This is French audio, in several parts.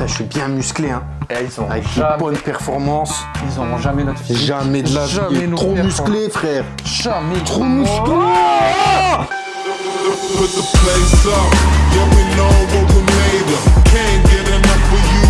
Putain, je suis bien musclé, hein. Et ils ont Avec une bonne performance. ils auront jamais notre physique. Jamais de la vie. Jamais nos Trop musclé, frère. Jamais. Trop musclé. Put the place up, yeah we know what we made of. Can't get enough of you,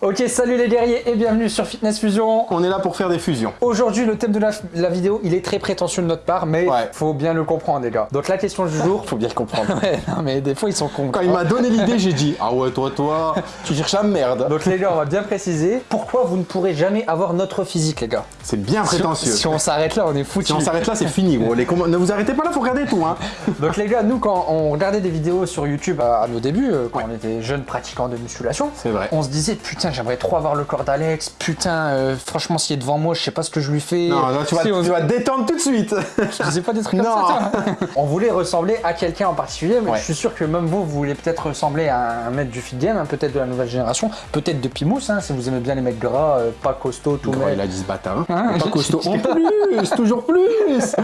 Ok, salut les guerriers et bienvenue sur Fitness Fusion. On est là pour faire des fusions. Aujourd'hui, le thème de la, la vidéo, il est très prétentieux de notre part, mais Ouais. faut bien le comprendre, les gars. Donc la question du jour. Faut bien le comprendre. ouais, non, mais des fois ils sont cons. Quand il m'a donné l'idée, j'ai dit Ah ouais, toi, toi, tu cherches la merde. Donc les gars, on va bien préciser pourquoi vous ne pourrez jamais avoir notre physique, les gars. C'est bien prétentieux. Si, on s'arrête là, on est foutu. Si on s'arrête là, c'est fini, gros. Les comm- Ne vous arrêtez pas là, faut regarder tout, hein. Donc les gars, nous quand on regardait des vidéos sur YouTube à, à nos débuts, euh, quand on était jeunes pratiquants de musculation, vrai. on se disait putain j'aimerais trop avoir le corps d'Alex, putain euh, franchement s'il est devant moi je sais pas ce que je lui fais. Non, là, tu vas, Si, on- tu vas te détendre tout de suite. Je disais pas des trucs comme Non. ça. toi. on voulait ressembler à quelqu'un en particulier, mais Ouais. je suis sûr que même vous, vous voulez peut-être ressembler à un mec du fit game, hein, peut-être de la nouvelle génération, peut-être de Pimous, hein, si vous aimez bien les mecs gras, euh, pas costauds, tout Gros, il a dit ce bâtard. Hein, Pas costaud. En plus, toujours plus.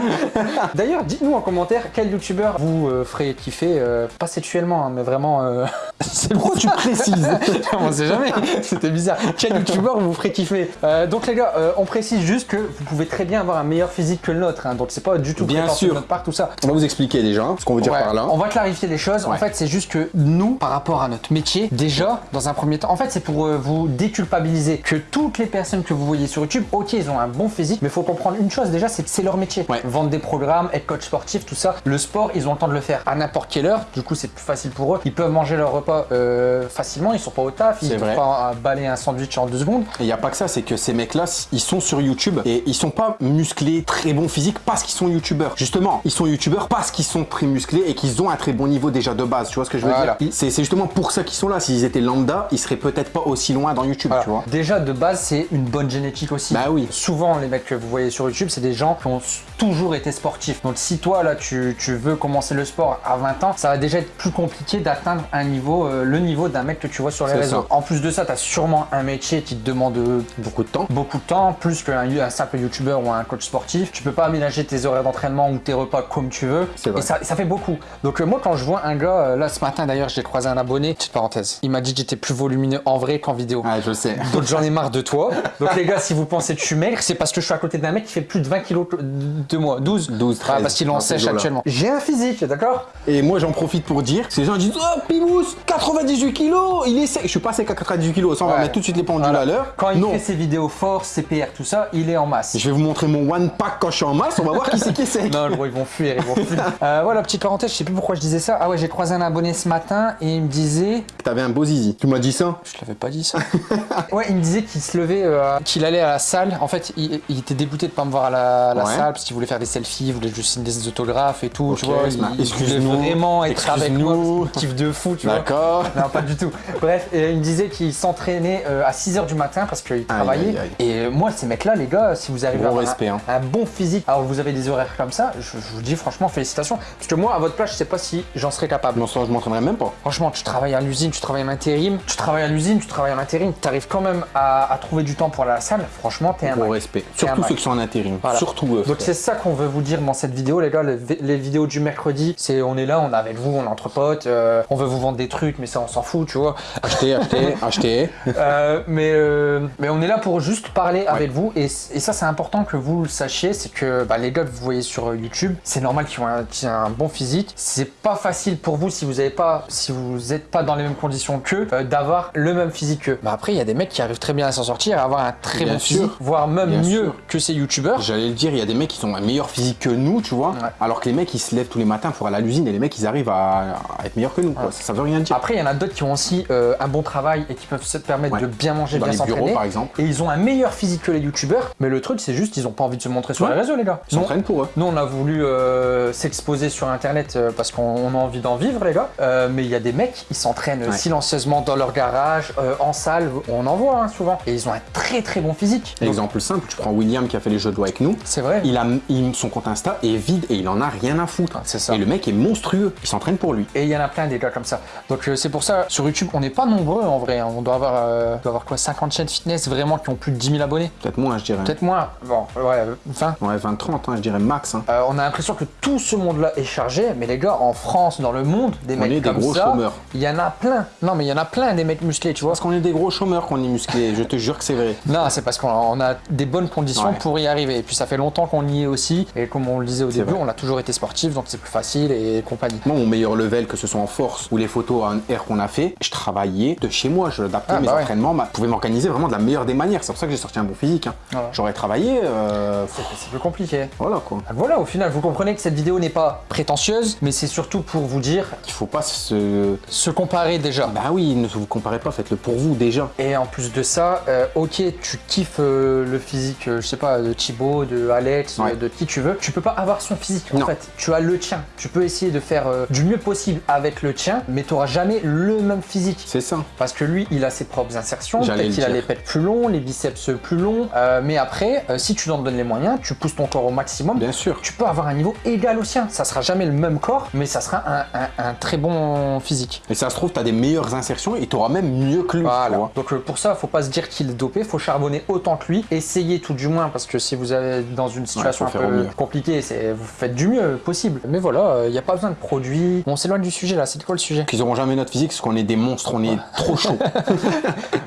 D'ailleurs, dites-nous en commentaire quel youtubeur vous euh, ferez kiffer, euh, pas sexuellement, hein, mais vraiment. euh, Pourquoi tu précises on sait jamais, c'était bizarre. Quel youtubeur vous ferait kiffer? Euh, Donc les gars, euh, on précise juste que vous pouvez très bien avoir un meilleur physique que le nôtre, hein, donc c'est pas du tout Bien sûr. notre part tout ça. On va vous expliquer déjà hein, ce qu'on veut dire Ouais, par là. On va clarifier les choses. En fait, c'est juste que nous, par rapport à notre métier, déjà, dans un premier temps, en fait, c'est pour vous déculpabiliser que toutes les personnes que vous voyez sur YouTube, ok, ils ont un bon physique, mais il faut comprendre une chose déjà, c'est que c'est leur métier. Ouais. Vendre des programmes, être coach sportif, tout ça. Le sport, ils ont le temps de le faire à n'importe quelle heure. Du coup, c'est plus facile pour eux. Ils peuvent manger leur repas euh, facilement. Ils sont pas au taf. Ils peuvent pas balayer un sandwich en deux secondes. Et il n'y a pas que ça, c'est que ces mecs-là, ils sont sur YouTube et ils sont pas musclés, très bons physiques parce qu'ils sont youtubeurs. Justement, ils sont youtubeurs parce qu'ils sont très musclés et qu'ils ont un très bon niveau déjà de base. Tu vois ce que je veux Voilà. dire? C'est c'est justement pour ça qu'ils sont là. S'ils étaient lambda, ils seraient peut-être pas aussi loin dans YouTube, Voilà. tu vois. Déjà de base, c'est une bonne génétique aussi. Bah oui. Souvent, les mecs que vous voyez sur YouTube, c'est des gens qui ont toujours été sportifs. Donc, si toi là, tu, tu veux commencer le sport à 20 ans, ça va déjà être plus compliqué d'atteindre un niveau, euh, le niveau d'un mec que tu vois sur les réseaux. ça. En plus de ça, tu as sûrement un métier qui te demande euh, Beaucoup de temps. beaucoup de temps, plus qu'un un simple youtubeur ou un coach sportif. Tu peux pas aménager tes horaires d'entraînement ou tes repas comme tu veux. Vrai. Et ça, ça fait beaucoup. Donc euh, moi quand je vois un gars, euh, là ce matin d'ailleurs j'ai croisé un abonné, petite parenthèse, il m'a dit que j'étais plus volumineux en vrai qu'en vidéo. Ah, je sais. Donc j'en ai marre de toi. Donc les gars, si vous pensez que je suis c'est parce que je suis à côté d'un mec qui fait plus de 20 kilos de moi. 12 12, Ah, 13, parce qu'il en sèche actuellement. J'ai un physique, d'accord? Et moi, j'en profite pour dire, ces gens disent Oh, Pimous, 98 kilos, il est sec. Je suis pas sec à 98 kilos, ça, on va mettre tout de suite les pendules Voilà. à l'heure. Quand il non. fait ses vidéos force, CPR, tout ça, il est en masse. Je vais vous montrer mon one pack quand je suis en masse, on va voir qui c'est qui est sec. Non, gros, ils vont fuir, ils vont fuir. Euh, voilà, petite parenthèse, je sais plus pourquoi je disais ça. Ah ouais, j'ai croisé un abonné ce matin et il me disait. T'avais un beau zizi. Tu m'as dit ça? Je l'avais pas dit ça. ouais, il me disait qu'il se levait, euh, qu'il allait à la salle. En fait, il, il était dégoûté de pas me voir à la, à la Ouais. salle parce qu'il voulait faire des selfies, il voulait juste signer des autographes et tout. tu Ok, vois, il voulait vraiment être avec qu'il kiffe de fou, tu vois. D'accord. Non, pas du tout. Bref, et il me disait qu'il s'entraînait euh, à 6h du matin parce qu'il travaillait. aïe, aïe. Et euh, moi, ces mecs-là, les gars, si vous arrivez à avoir respect, un, hein. un bon physique, alors vous avez des horaires comme ça, je, je vous dis franchement félicitations. Parce que moi, à votre place, je sais pas si j'en serais capable. Non, ça, je m'entraînerai même pas. Franchement, tu travailles à l'usine, tu travailles en intérim, tu travailles à l'usine, tu travailles en intérim, tu arrives quand même à, à trouver du temps pour aller à la salle. Franchement, t'es un Gros un Surtout ceux qui sont en intérim. Voilà. Surtout eux. Donc c'est ça qu'on veut vous dire dans cette vidéo les gars, les, vi- les vidéos du mercredi, c'est on est là, on est avec vous, on est entre potes, euh, on veut vous vendre des trucs mais ça on s'en fout tu vois. Achetez, achetez, achetez. Euh, mais, euh, mais on est là pour juste parler avec vous et, et ça c'est important que vous le sachiez, c'est que bah, les gars que vous voyez sur YouTube, c'est normal qu'ils ont, un, qu'ils aient un bon physique. C'est pas facile pour vous si vous avez pas, si vous êtes pas dans les mêmes conditions qu'eux, d'avoir le même physique qu'eux. Mais après il y a des mecs qui arrivent très bien à s'en sortir, à avoir un très Bien bon sûr. physique, voire même Bien mieux sûr. que ces YouTubeurs. J'allais le dire, il y a des mecs qui ont un meilleur physique que nous, tu vois. Ouais. Alors que les mecs, ils se lèvent tous les matins pour aller à l'usine et les mecs, ils arrivent à, à être meilleurs que nous, quoi. Ça, ça veut rien dire. Après, il y en a d'autres qui ont aussi euh, un bon travail et qui peuvent se permettre Ouais. de bien manger, Dans bien les bureaux, s'entraîner. par exemple. Et ils ont un meilleur physique que les youtubeurs. Mais le truc, c'est juste, ils ont pas envie de se montrer sur les réseaux, les gars. Ils s'entraînent pour eux. Nous, on a voulu euh, s'exposer sur Internet euh, parce qu'on on a envie d'en vivre, les gars. Euh, mais il y a des mecs, ils s'entraînent silencieusement dans leur garage, en salle. On en voit hein, souvent. Et ils ont un très très bon physique. Donc, Exemple simple, tu prends William qui a fait les jeux de doigts avec nous. C'est vrai. Il a, il- son compte Insta est vide et il en a rien à foutre. C'est ça. Et le mec est monstrueux. Il s'entraîne pour lui. Et il y en a plein des gars comme ça. Donc euh, c'est pour ça, sur YouTube, on n'est pas nombreux en vrai. hein. On doit avoir, euh, doit avoir quoi 50 chaînes fitness vraiment qui ont plus de 10 000 abonnés Peut-être moins, je dirais. Peut-être moins. Bon, ouais, 20. Ouais, 20-30, hein, je dirais max. hein. Euh, on a l'impression que tout ce monde-là est chargé, mais les gars, en France, dans le monde, des On mecs est des gros ça, chômeurs. il y en a plein. Non, mais il y en a plein des mecs musclés, tu vois. Parce qu'on est des gros chômeurs qu'on est musclés. je te jure que c'est vrai. Non, c'est parce qu'on on a des bonnes conditions Ouais. pour y arriver. Et puis ça fait longtemps qu'on y est aussi. Et comme on le disait au début, vrai. on a toujours été sportif, donc c'est plus facile et compagnie. Moi, mon meilleur level, que ce soit en force ou les photos en air qu'on a fait, je travaillais de chez moi. Je adaptais Ah, mes bah ouais. entraînements. bah, je pouvais m'organiser vraiment de la meilleure des manières. C'est pour ça que j'ai sorti un bon physique. hein. Ouais. J'aurais travaillé. euh, C'est plus compliqué. voilà quoi. Donc Voilà, au final, vous comprenez que cette vidéo n'est pas prétentieuse, mais c'est surtout pour vous dire Il faut pas se. se comparer déjà. Bah oui, ne vous comparez pas, faites-le pour vous déjà. Et en plus de ça, euh, ok, tu kiffes euh, le physique, euh, je sais pas, de Thibaut, de Alex, Ouais. de qui tu veux, tu peux pas avoir son physique en fait. Tu as le tien. Tu peux essayer de faire euh, du mieux possible avec le tien, mais tu n'auras jamais le même physique. C'est ça. Parce que lui, il a ses propres insertions, peut-être qu'il a les pecs plus longs, les biceps plus longs, euh, mais après, euh, si tu t'en donnes les moyens, tu pousses ton corps au maximum, Bien sûr. tu peux avoir un niveau égal au sien. Ça sera jamais le même corps, mais ça sera un, un- un très bon physique. Et ça se trouve, tu as des meilleures insertions et tu auras même mieux que lui. Voilà. Donc pour ça, faut pas se dire qu'il est dopé, faut charbonner autant que lui, essayez tout du moins parce que si vous êtes dans une situation faut un peu compliquée, c'est vous faites du mieux possible. Mais voilà, il n'y a pas besoin de produits. On s'éloigne du sujet là. C'était quoi le sujet? Qu'ils auront jamais notre physique parce qu'on est des monstres, on est trop chaud.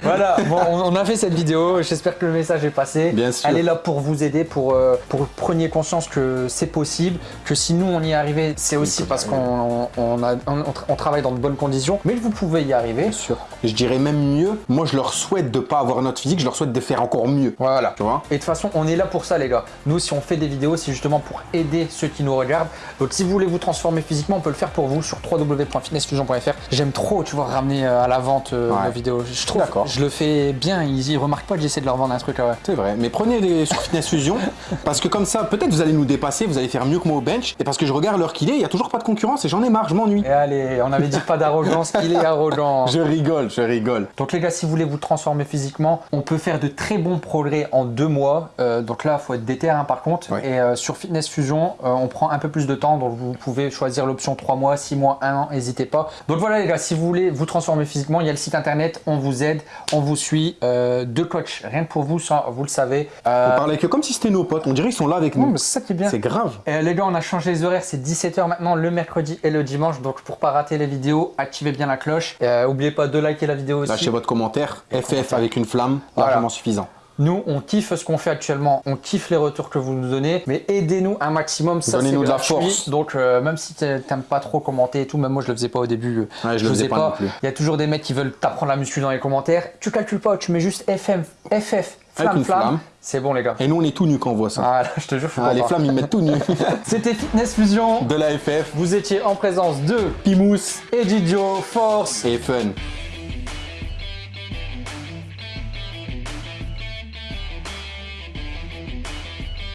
Voilà. Bon, on, a fait cette vidéo. J'espère que le message est passé. Bien sûr. Elle est là pour vous aider, pour euh, pour preniez conscience que c'est possible, que si nous on y est arrivé, c'est aussi parce qu'on on, a- on- on travaille dans de bonnes conditions. Mais vous pouvez y arriver. Bien sûr. Je dirais même mieux, moi je leur souhaite de pas avoir notre physique, je leur souhaite de faire encore mieux. Voilà. Tu vois Et de toute façon, on est là pour ça, les gars. Nous, si on fait des vidéos, c'est justement pour aider ceux qui nous regardent. Donc, si vous voulez vous transformer physiquement, on peut le faire pour vous sur www.fitnessfusion.fr. J'aime trop, tu vois, ramener euh, à la vente euh, Ouais. nos vidéos. Je trouve, je le fais bien. Ils, ils remarquent pas que j'essaie de leur vendre un truc. Ouais. C'est vrai, mais prenez des sur Fitness Fusion parce que comme ça, peut-être vous allez nous dépasser, vous allez faire mieux que moi au bench. Et parce que je regarde l'heure qu'il est, il y a toujours pas de concurrence et j'en ai marre, je m'ennuie. Et allez, on avait dit pas d'arrogance. Il est arrogant. Je rigole, je rigole. Donc les gars, si vous voulez vous transformer physiquement, on peut faire de très bons progrès en deux mois. Euh, donc là, il faut être déter hein, par contre. Et euh, sur Fitness Fusion, euh, on prend un peu plus de temps. Donc vous pouvez choisir l'option 3 mois, 6 mois, 1 an, n'hésitez pas. Donc voilà les gars, si vous voulez vous transformer physiquement, il y a le site internet, on vous aide, on vous suit. Deux coachs, rien que pour vous, ça, vous le savez. On parle avec eux comme si c'était nos potes, on dirait qu'ils sont là avec nous. c'est ça qui est bien. C'est grave. Les gars, on a changé les horaires, c'est 17h maintenant le mercredi et le dimanche. Donc pour pas rater les vidéos, activez bien la cloche. Euh, oubliez pas de liker la vidéo aussi. Lâchez votre commentaire, FF avec une flamme, Voilà. largement suffisant. Nous, on kiffe ce qu'on fait actuellement, on kiffe les retours que vous nous donnez, mais aidez-nous un maximum, ça c'est Donnez-nous de la force. Donc euh, même si t'a- t'aimes pas trop commenter et tout, même moi je le faisais pas au début, Ouais, je le faisais pas. Il y a toujours des mecs qui veulent t'apprendre la muscu dans les commentaires. Tu calcules pas, tu mets juste FM, FF, flamme, flamme. flamme. C'est bon les gars. Et nous, on est tout nus quand on voit ça. Ah, là, je te jure, je Ah, les flammes, ils mettent tout nus. C'était Fitness Fusion. de la FF Vous étiez en présence de Pimous Edidio, Force. et Fun.